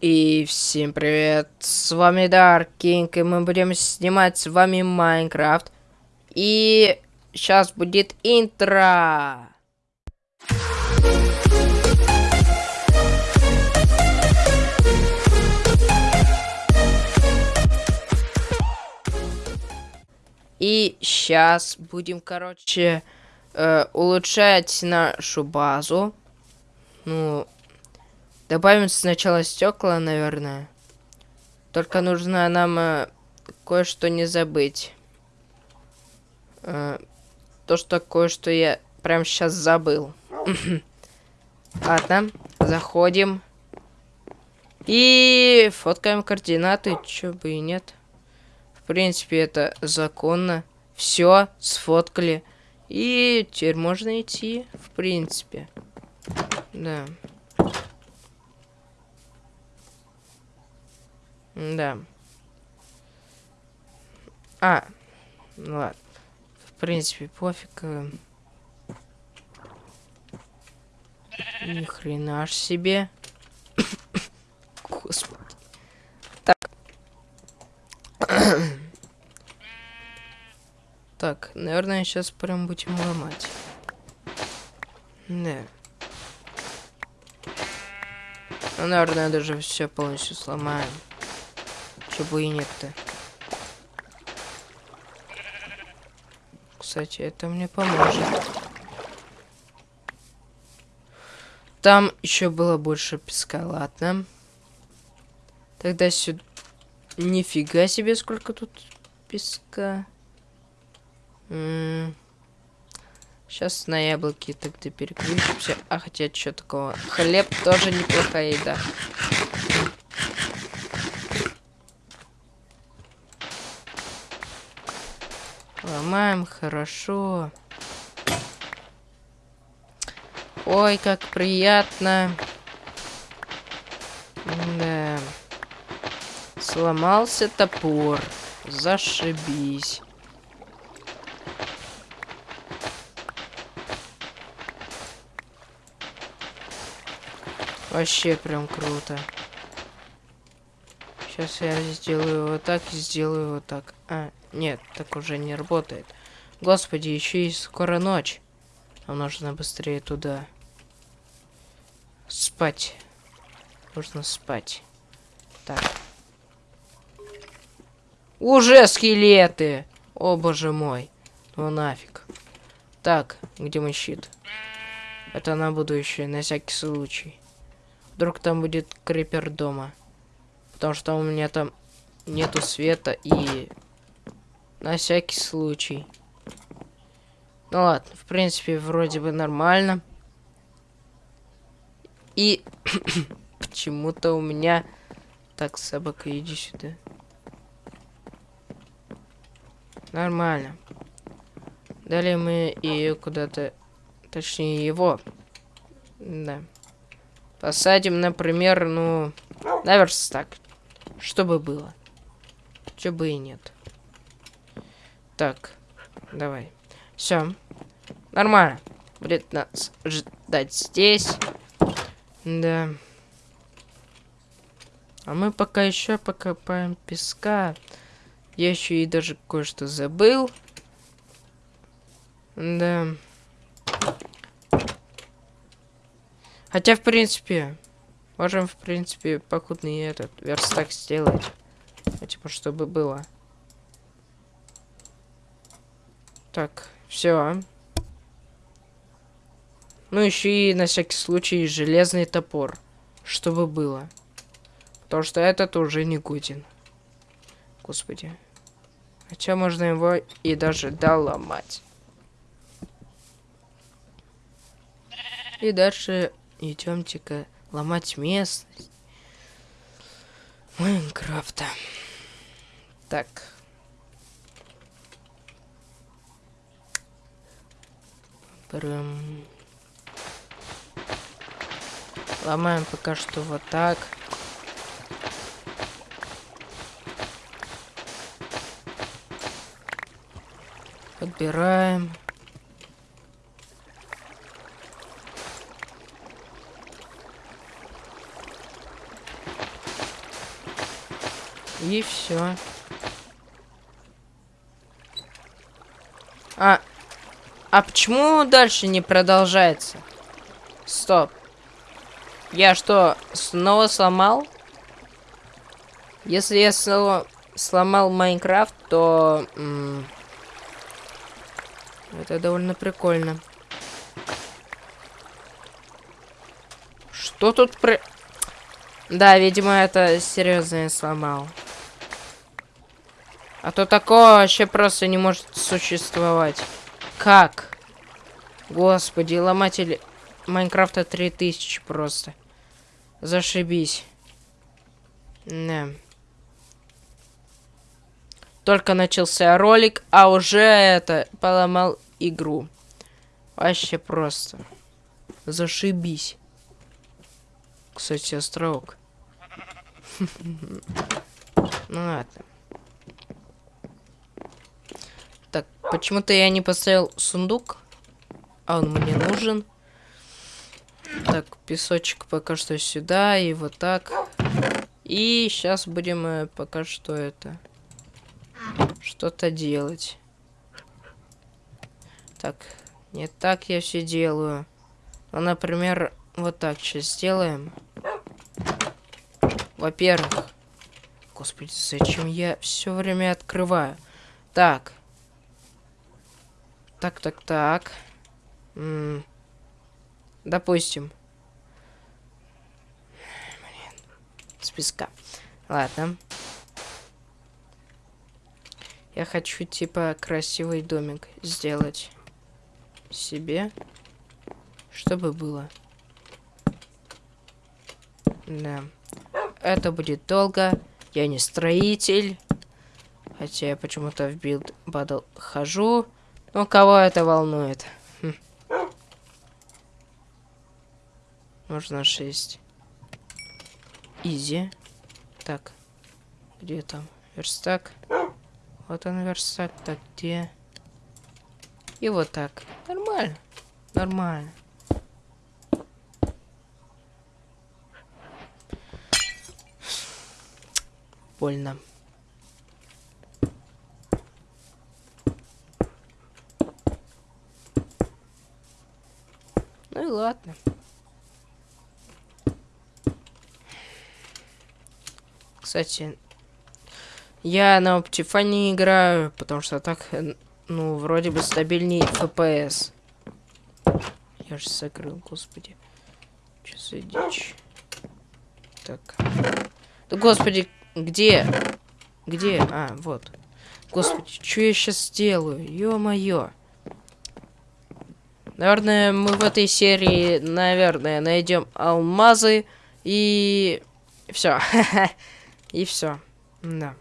И всем привет, с вами Dark King, и мы будем снимать с вами Майнкрафт. И сейчас будет интро. И сейчас будем, короче, э, улучшать нашу базу. Ну, добавим сначала стекла, наверное. Только нужно нам э, кое-что не забыть. Э, то, что кое-что я прям сейчас забыл. Ладно, заходим. И фоткаем координаты, чё бы и нет. В принципе, это законно. Все, сфоткали. И теперь можно идти, в принципе. Да. Да. А, ну ладно. В принципе, пофиг. э. Ни хрена ж себе. Господи. Так. так, наверное, сейчас прям будем ломать. Да. Ну, наверное, даже все полностью сломаем. Чего и нет-то. Кстати, это мне поможет. Там еще было больше песка, ладно. Тогда сюда... Нифига себе, сколько тут песка. Сейчас на яблоки тогда переключимся. А хотя, что такого? Хлеб тоже неплохая еда. Ломаем хорошо. Ой, как приятно. Да. Сломался топор. Зашибись. Вообще прям круто. Сейчас я сделаю вот так и сделаю вот так. А, нет, так уже не работает. Господи, еще и скоро ночь. Нам нужно быстрее туда. Спать. Нужно спать. Так. Уже скелеты! О, боже мой. Ну нафиг. Так, где мой щит? Это на будущее, на всякий случай. Вдруг там будет крипер дома. Потому что у меня там нету света и... На всякий случай. Ну ладно, в принципе, вроде бы нормально. И почему-то у меня... Так, собака, иди сюда. Нормально. Далее мы ее куда-то... Точнее, его. Да. Посадим, например, ну... На верстак. Чтобы было. Чё бы и нет. Так. Давай. Все. Нормально. Будет нас ждать здесь. Да. А мы пока еще покопаем песка. Я еще и даже кое-что забыл. Да. Хотя, в принципе, можем, в принципе, покудный этот верстак сделать. Типа, чтобы было. Так, все. Ну, еще и на всякий случай железный топор. Чтобы было. Потому что этот уже не годен. Господи. Хотя можно его и даже доломать. И дальше идемте-ка ломать местность Майнкрафта. Так. Прям... Ломаем пока что вот так. Подбираем. И все. А, а почему дальше не продолжается? Стоп. Я что, снова сломал? Если я снова сломал Майнкрафт, то... это довольно прикольно. Что тут про... Да, видимо, это серьезно я сломал. А то такое вообще просто не может существовать. Как? Господи, ломатель Майнкрафта 3000 просто. Зашибись. Да. Только начался ролик, а уже это поломал игру. Вообще просто. Зашибись. Кстати, островок. Ну ладно. Так, почему-то я не поставил сундук. А он мне нужен. Так, песочек пока что сюда и вот так. И сейчас будем э, пока что это что-то делать. Так, не так я все делаю. Ну, например, вот так сейчас сделаем. Во-первых, господи, зачем я все время открываю? Так. Так, так, так. М -м допустим. Блин. Списка. Ладно. Я хочу, типа, красивый домик сделать себе, чтобы было. Да. Это будет долго. Я не строитель. Хотя я почему-то в Build Battle хожу. Но кого это волнует? Хм. Можно 6. Easy. Так. Где там? Верстак. Вот он верстак, так где? И вот так. Нормально. Нормально. Больно. Ну и ладно. Кстати, я на Optifine играю, потому что так, ну, вроде бы стабильнее FPS. Я же закрыл, господи. Что за дичь? Так. Да господи, где? Где? А, вот. Господи, что я сейчас делаю? Ё-моё. Наверное, мы в этой серии, наверное, найдем алмазы и все. и все. Да.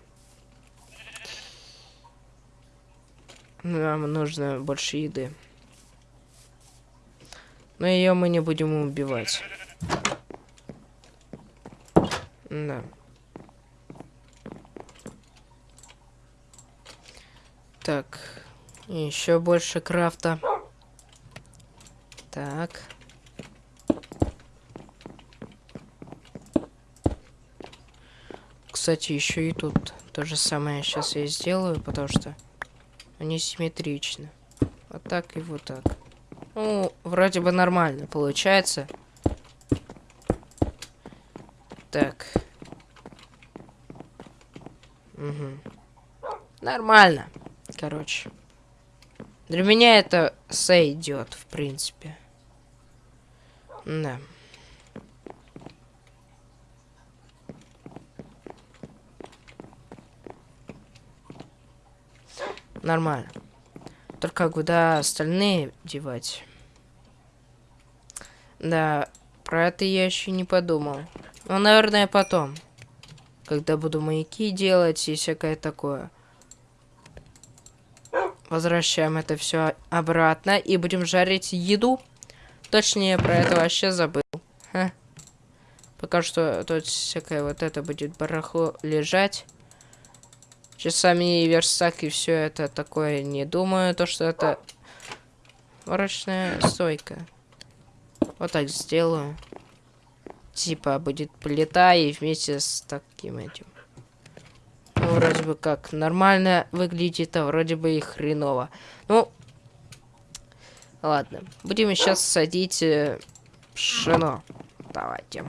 Нам нужно больше еды. Но ее мы не будем убивать. Да. Так. Еще больше крафта. Так. Кстати, еще и тут то же самое сейчас я сделаю, потому что они симметричны. Вот так и вот так. Ну, вроде бы нормально получается. Так. Угу. Нормально. Короче. Для меня это сойдет, в принципе. Да. Нормально. Только куда остальные девать? Да, про это я еще не подумал. Ну, наверное, потом. Когда буду маяки делать и всякое такое. Возвращаем это все обратно и будем жарить еду. Точнее, про это вообще забыл. Ха. Пока что тут всякое вот это будет барахло лежать часами и верстак и все это такое. Не думаю, то что это ворочная стойка. Вот так сделаю. Типа будет плита и вместе с таким этим. Ну, вроде бы как нормально выглядит, а вроде бы и хреново. Ну, ладно. Будем сейчас садить э, пшено. Давайте.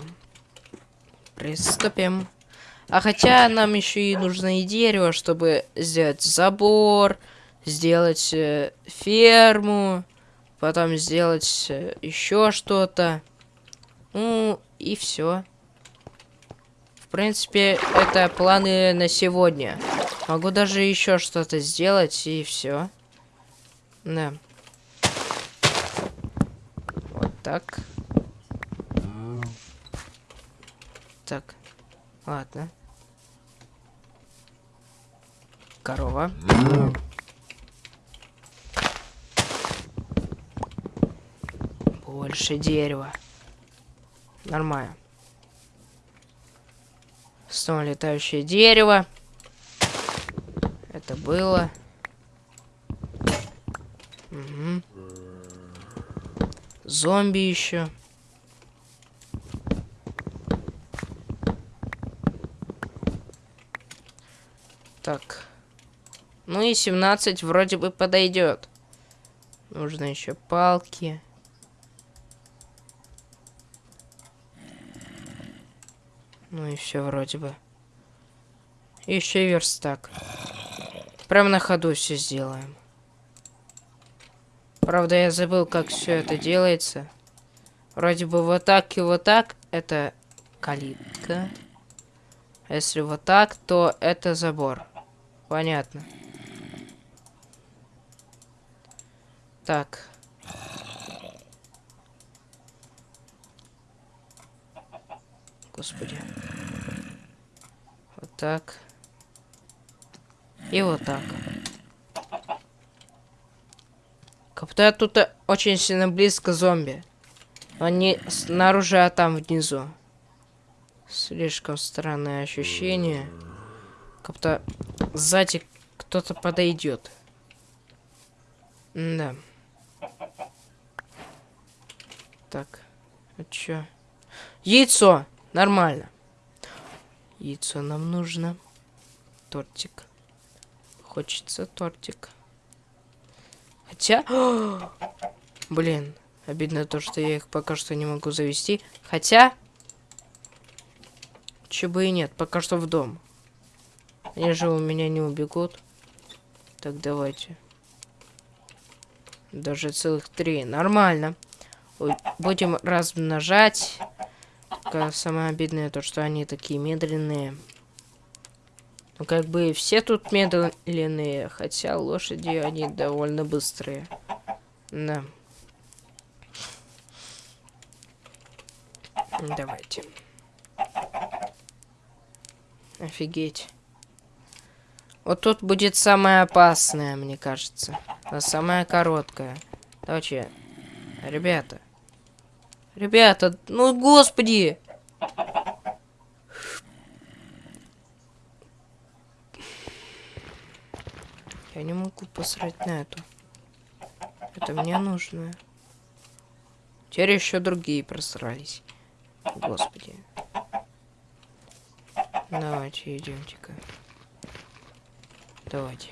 Приступим. А хотя нам еще и нужно и дерево, чтобы сделать забор, сделать э, ферму, потом сделать э, еще что-то. Ну, и все. В принципе, это планы на сегодня. Могу даже еще что-то сделать, и все. Да. Вот так. Так. Ладно. Корова. Больше дерева. Нормально. Снова летающее дерево. Это было. Угу. Зомби еще. Так. Ну и 17 вроде бы подойдет. Нужно еще палки. Ну и все вроде бы. Еще и верстак. Прям на ходу все сделаем. Правда, я забыл, как все это делается. Вроде бы вот так и вот так это калитка. Если вот так, то это забор. Понятно. Так. Господи. Вот так. И вот так. Как-то тут очень сильно близко зомби. Они снаружи, а там внизу. Слишком странное ощущение. Как-то сзади кто-то подойдет. Да. Так. А чё? Яйцо! Нормально. Яйцо нам нужно. Тортик. Хочется тортик. Хотя... Блин, обидно то, что я их пока что не могу завести. Хотя... Че бы и нет, пока что в дом. Они же у меня не убегут. Так, давайте. Даже целых три. Нормально. Будем размножать. Самое обидное то, что они такие медленные. Ну, как бы все тут медленные, хотя лошади, они довольно быстрые. Да. Давайте. Офигеть. Вот тут будет самое опасное, мне кажется. А самое короткое. Давайте, ребята. Ребята, ну господи! Я не могу посрать на эту. Это мне нужно. Теперь еще другие просрались. Господи. Давайте, идемте-ка. Давайте.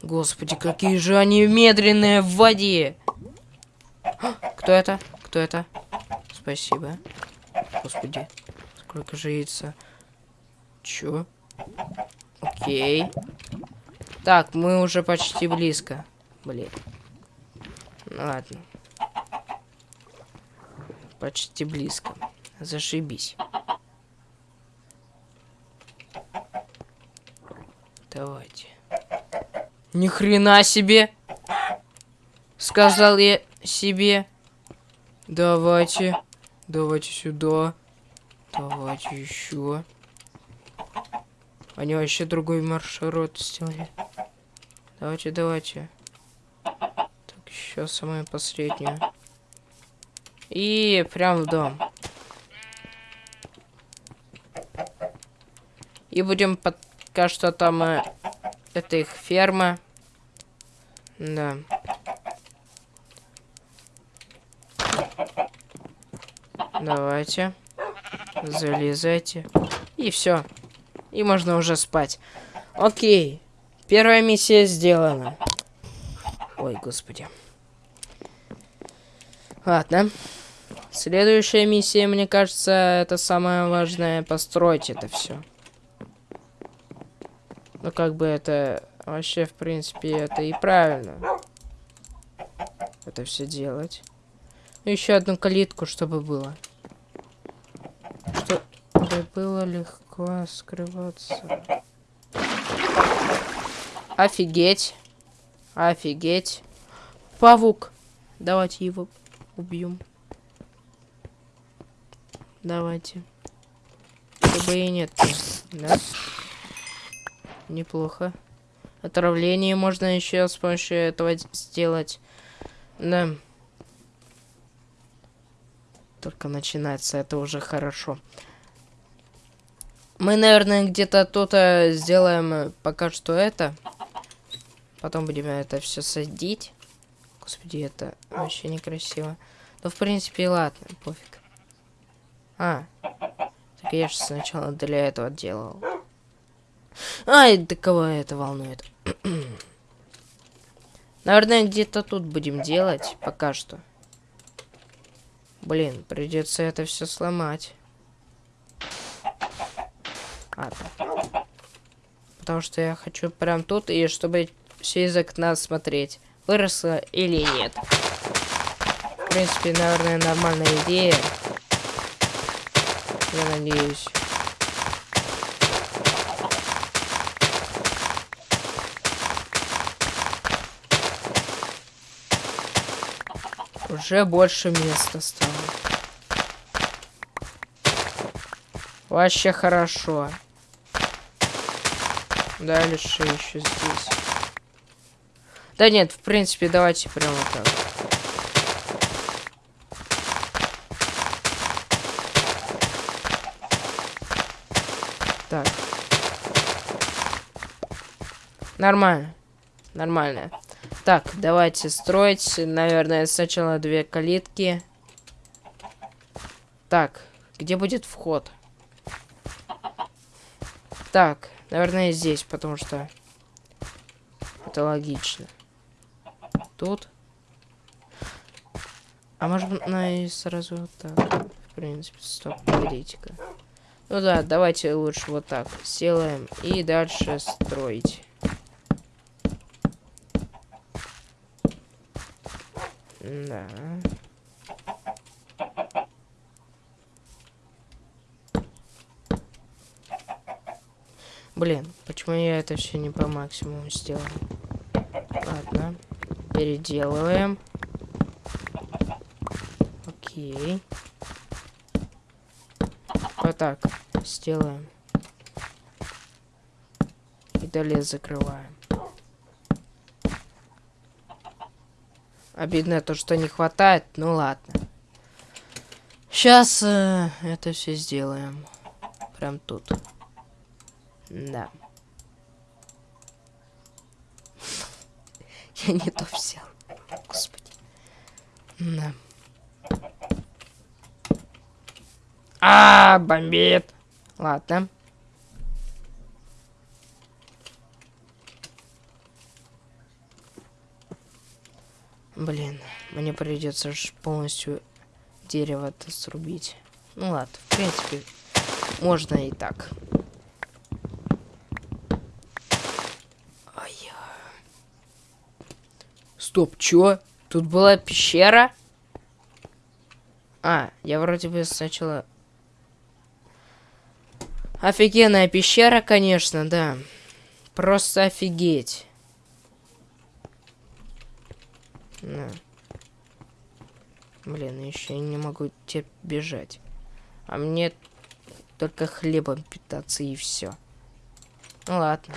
Господи, какие же они медленные в воде! Кто это? Кто это? Спасибо. Господи, сколько же яйца. Чё? Окей. Так, мы уже почти близко. Блин. Ну ладно. Почти близко. Зашибись. Давайте. Ни хрена себе! Сказал я себе. Давайте. Давайте сюда. Давайте еще. Они вообще другой маршрут сделали. Давайте, давайте. Так, еще самое последнее. И прям в дом. И будем пока что там... Э, это их ферма. Да. Давайте. Залезайте. И все. И можно уже спать. Окей. Первая миссия сделана. Ой, господи. Ладно. Следующая миссия, мне кажется, это самое важное. Построить это все. Ну, как бы это... Вообще, в принципе, это и правильно. Это все делать. Еще одну калитку, чтобы было. Было легко скрываться. Офигеть. Офигеть. Павук. Давайте его убьем. Давайте. Чтобы и нет. Да? Неплохо. Отравление можно еще с помощью этого сделать. Да. Только начинается, это уже хорошо. Мы, наверное, где-то тут сделаем пока что это. Потом будем это все садить. Господи, это вообще некрасиво. Ну, в принципе, ладно, пофиг. А, так я же сначала для этого делал. Ай, да кого это волнует? Наверное, где-то тут будем делать пока что. Блин, придется это все сломать. Ладно. Потому что я хочу прям тут, и чтобы все из окна смотреть, выросло или нет. В принципе, наверное, нормальная идея. Я надеюсь. Уже больше места стало. Вообще хорошо. Дальше еще здесь. Да нет, в принципе, давайте прямо так. Так. Нормально. Нормально. Так, давайте строить. Наверное, сначала две калитки. Так, где будет вход? Так, наверное, здесь, потому что это логично. Тут. А может быть, на и сразу вот так. В принципе, стоп, погодите-ка. Ну да, давайте лучше вот так сделаем. И дальше строить. Да. Блин, почему я это все не по максимуму сделал? Ладно. Переделываем. Окей. Вот так. Сделаем. И далее закрываем. Обидно то, что не хватает. Ну ладно. Сейчас э, это все сделаем. Прям тут. Да. Я не то взял. Господи. Да. А, бомбит. Ладно. Блин, мне придется полностью дерево-то срубить. Ну ладно, в принципе, можно и так. Ай. Стоп, чё? Тут была пещера? А, я вроде бы сначала... Офигенная пещера, конечно, да. Просто офигеть. На. Блин, еще я не могу теперь бежать. А мне только хлебом питаться и все. Ну ладно.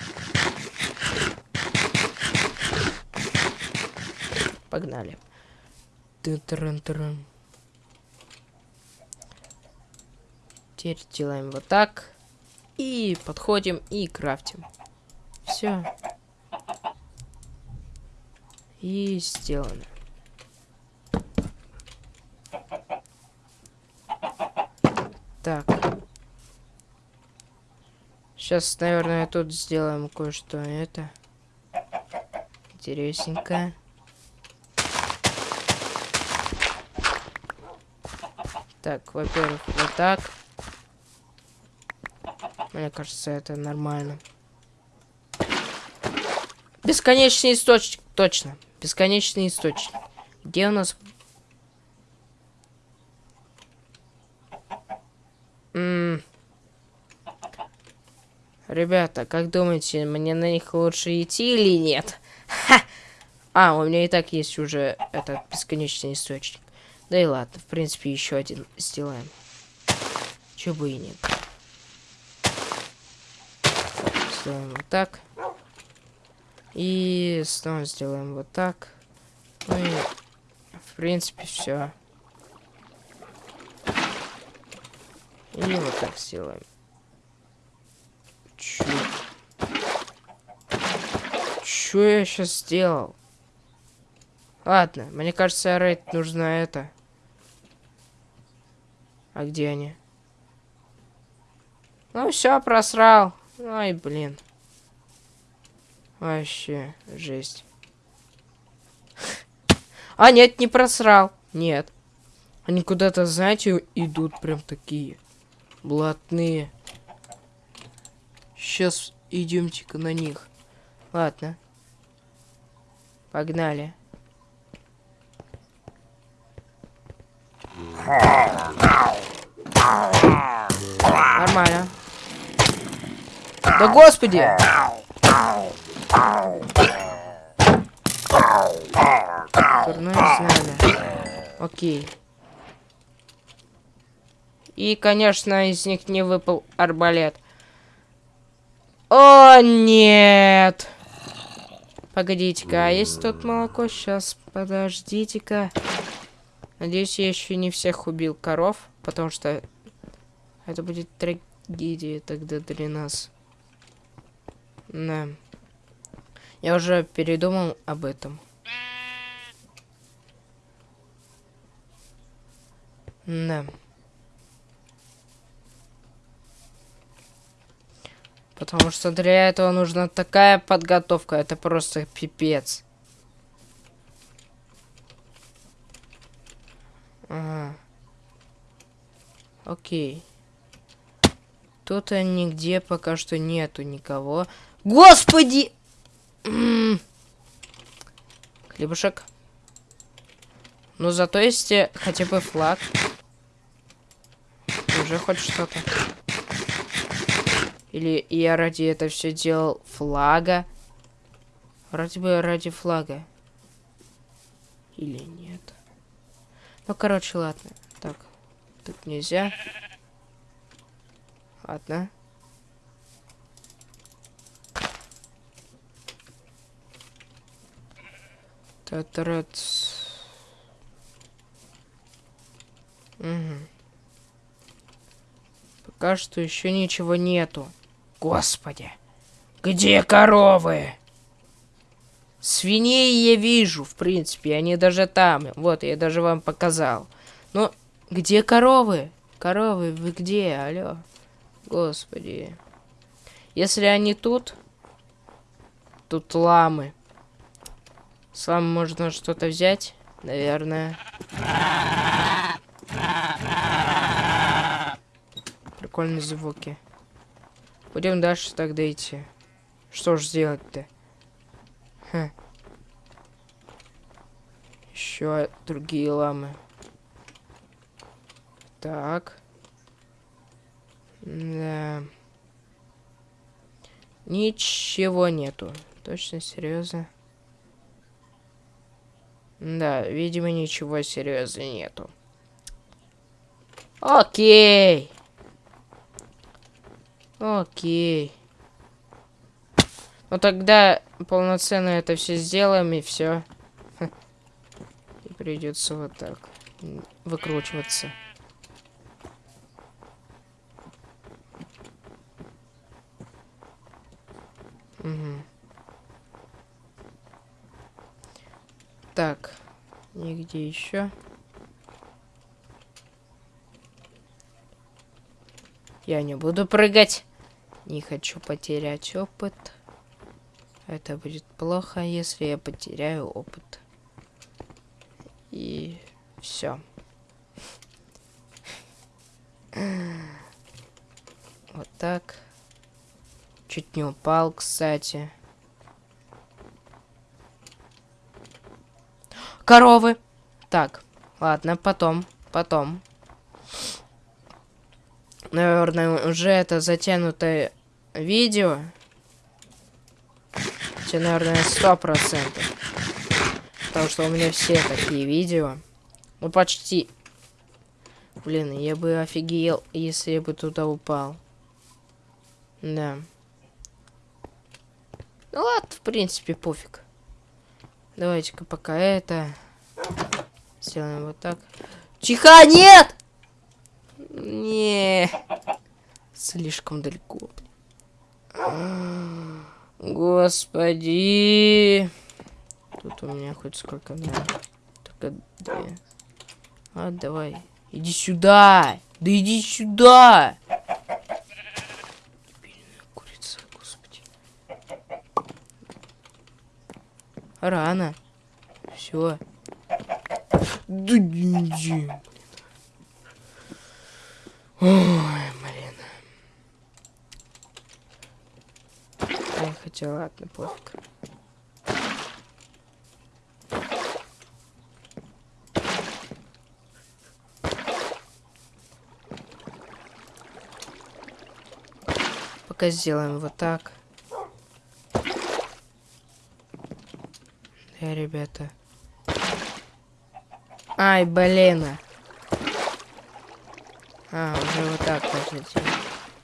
Погнали. Ты-трын-трын. Теперь делаем вот так. И подходим и крафтим. Все. И сделано. Так. Сейчас, наверное, тут сделаем кое-что это. Интересненькое. Так, во-первых, вот так. Мне кажется, это нормально. Бесконечный источник. Точно. Бесконечный источник. Где у нас... М -м Ребята, как думаете, мне на них лучше идти или нет? Ха! А, у меня и так есть уже этот бесконечный источник. Да и ладно, в принципе, еще один сделаем. Чего бы и нет. Сделаем вот так. И снова сделаем вот так. Ну и, в принципе, все. И вот так сделаем. Чё? Чё я сейчас сделал? Ладно, мне кажется, рейд нужно это. А где они? Ну все, просрал. Ай, блин. Вообще, жесть. А, нет, не просрал. Нет. Они куда-то, знаете, идут прям такие. Блатные. Сейчас идемте-ка на них. Ладно. Погнали. Нормально. Да господи! Знамя. Окей. И, конечно, из них не выпал арбалет. О, нет! Погодите-ка, а есть тут молоко? Сейчас, подождите-ка. Надеюсь, я еще не всех убил коров, потому что это будет трагедия тогда для нас. Да. Я уже передумал об этом. Да. Потому что для этого нужна такая подготовка, это просто пипец. Ага. Окей. Тут нигде пока что нету никого. Господи! Хлебушек. Ну, зато есть э, хотя бы флаг. Уже хоть что-то. Или я ради этого все делал флага. Вроде бы ради флага. Или нет. Ну, короче, ладно. Так, тут нельзя. Ладно. Татрец. Угу. Пока что еще ничего нету. Господи. Где коровы? Свиней я вижу, в принципе, они даже там. Вот, я даже вам показал. Но где коровы? Коровы, вы где? Алло. Господи. Если они тут, тут ламы. С ламы можно что-то взять, наверное. Прикольные звуки. Пойдем дальше тогда идти. Что ж сделать-то? Хм. Еще другие ламы. Так. Да. Ничего нету. Точно, серьезно? Да, видимо, ничего серьезно нету. Окей. Окей. Ну тогда полноценно это все сделаем и все. И придется вот так выкручиваться. Угу. Так, нигде еще. Я не буду прыгать. Не хочу потерять опыт. Это будет плохо, если я потеряю опыт. И все. Вот так. Чуть не упал, кстати. Коровы. Так, ладно, потом, потом. Наверное, уже это затянутое видео. Хотя, наверное, сто процентов. Потому что у меня все такие видео. Ну, почти. Блин, я бы офигел, если я бы туда упал. Да. Ну ладно, в принципе, пофиг. Давайте-ка пока это... Сделаем вот так. Тихо, нет! Не, слишком далеко. Господи. Тут у меня хоть сколько надо. Только две. А, давай. Иди сюда. Да иди сюда. курица, господи. Рано. Все. Да иди. Ой, блин. Я хотел, ладно, пофиг. Пока сделаем вот так. Да, ребята. Ай, блин. А, уже вот так хотите.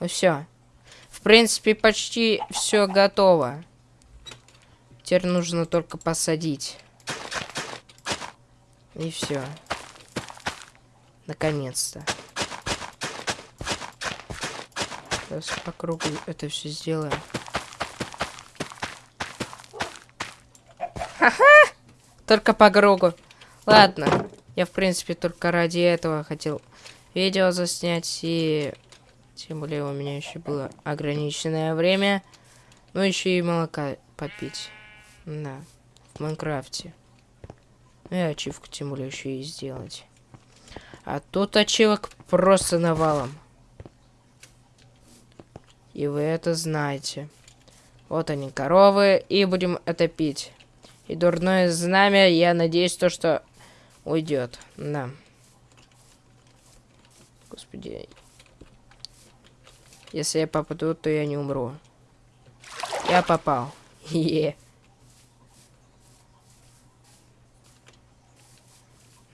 Ну все. Принципе, почти все готово. Теперь нужно только посадить. И все. Наконец-то. Сейчас по кругу это все сделаем. Ха-ха! Только по кругу. Ладно. Я, в принципе, только ради этого хотел видео заснять. И тем более у меня еще было ограниченное время. Ну, еще и молока попить. Да, в Майнкрафте. Ну и ачивку тем более еще и сделать. А тут ачивок просто навалом. И вы это знаете. Вот они, коровы, и будем это пить. И дурное знамя, я надеюсь, то, что уйдет. Да. Господи. Если я попаду, то я не умру. Я попал. Е.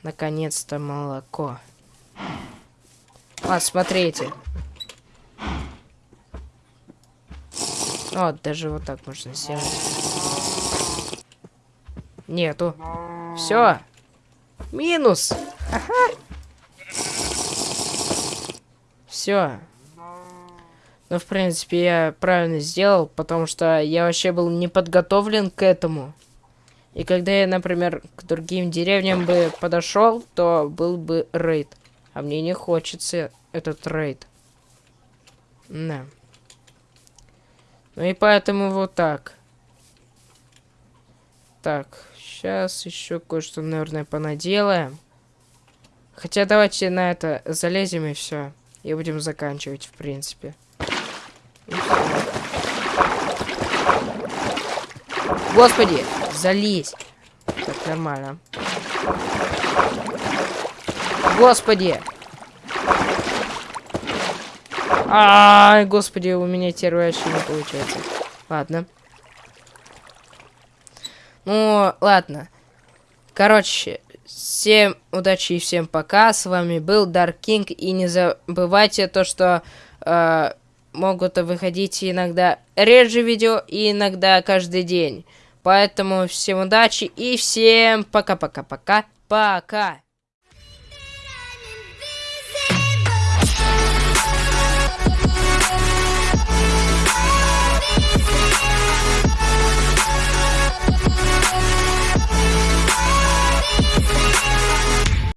Наконец-то молоко. Вот, смотрите. Вот, даже вот так можно сделать. Нету. Все. Минус. Ага. Все. Ну, в принципе, я правильно сделал, потому что я вообще был не подготовлен к этому. И когда я, например, к другим деревням бы подошел, то был бы рейд. А мне не хочется этот рейд. Да. Ну и поэтому вот так. Так, сейчас еще кое-что, наверное, понаделаем. Хотя давайте на это залезем и все. И будем заканчивать, в принципе. Господи, залезь. Так, нормально. Господи. Ай, господи, у меня теперь вообще не получается. Ладно. Ну, ладно. Короче, Всем удачи и всем пока. С вами был Dark King. И не забывайте то, что э, могут выходить иногда реже видео и иногда каждый день. Поэтому всем удачи и всем пока-пока-пока. Пока! -пока, -пока. пока.